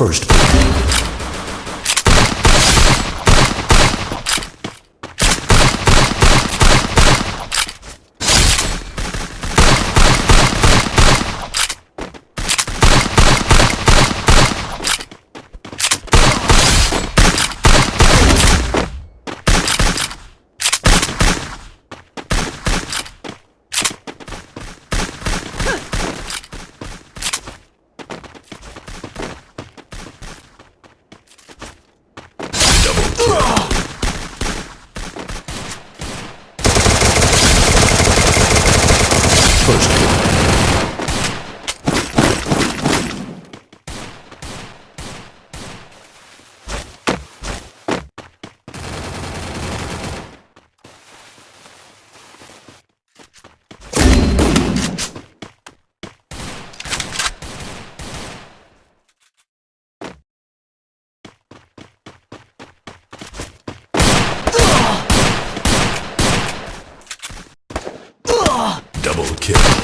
First. first. kill.